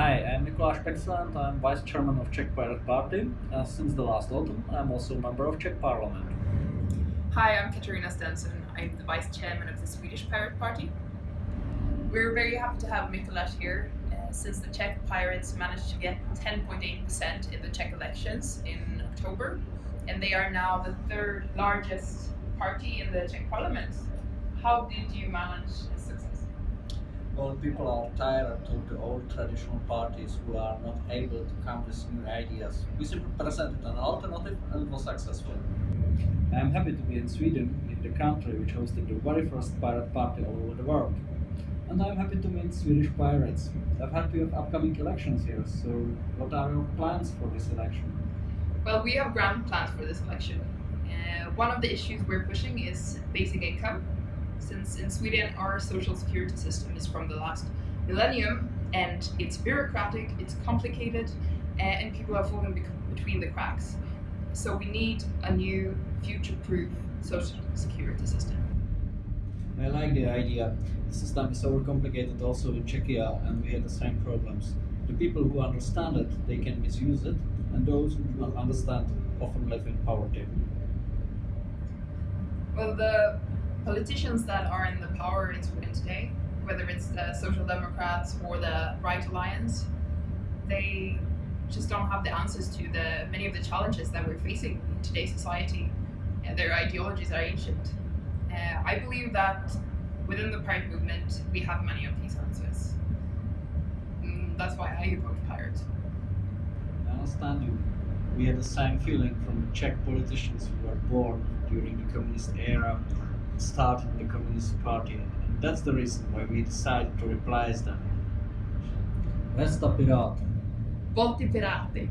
Hi, I'm Peksa and I'm Vice Chairman of Czech Pirate Party. Uh, since the last autumn, I'm also a member of Czech Parliament. Hi, I'm Katarina Stensson. I'm the Vice Chairman of the Swedish Pirate Party. We're very happy to have Mikuláš here uh, since the Czech Pirates managed to get 10.8% in the Czech elections in October, and they are now the third largest party in the Czech Parliament. How did you manage this success? Well, people are tired of the old traditional parties who are not able to come with new ideas. We simply presented an alternative and it was successful. I'm happy to be in Sweden, in the country which hosted the very first pirate party all over the world. And I'm happy to meet Swedish pirates. I've heard you have upcoming elections here, so what are your plans for this election? Well, we have grand plans for this election. Uh, one of the issues we're pushing is basic income, since in Sweden our social security system is from the last millennium and it's bureaucratic, it's complicated, and people are falling between the cracks. So we need a new future-proof social security system. I like the idea. The system is overcomplicated also in Czechia and we have the same problems. The people who understand it, they can misuse it, and those who do not understand often live in poverty. Well, the politicians that are in the power in Sweden today, whether it's the Social Democrats or the Right Alliance, they just don't have the answers to the many of the challenges that we're facing in today's society. And their ideologies are ancient. Uh, I believe that within the pirate movement, we have many of these answers. Mm, that's why I vote pirate. I understand you. We had the same feeling from Czech politicians who were born during the communist era started the Communist Party. And that's the reason why we decided to replace them. Resta Pirati. Volti pirati.